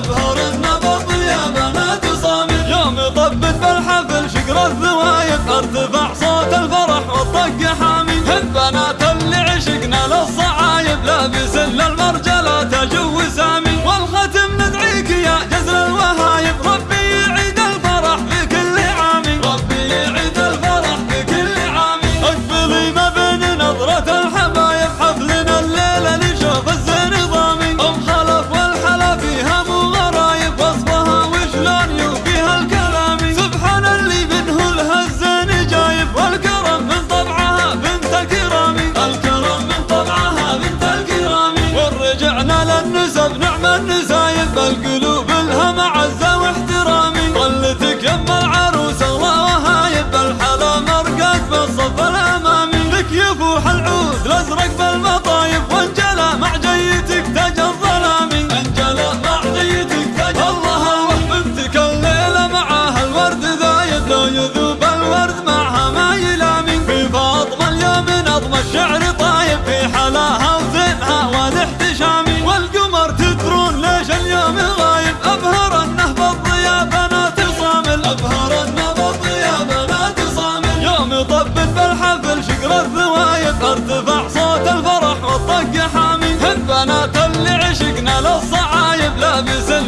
بهورتنا بالضيام أنا تصامد يوم طبت بالحفل شقر الذوايب أرتفع صوت الفرح والطق حال ورجعنا للنسب نعم النسايب القلوب ورد بالطياب لا تصامل يوم يطبل بالحفل شقر الذوايب ارتفع صوت الفرح والطق حامي. هالبنات اللي عشقنا للصعايب لابسين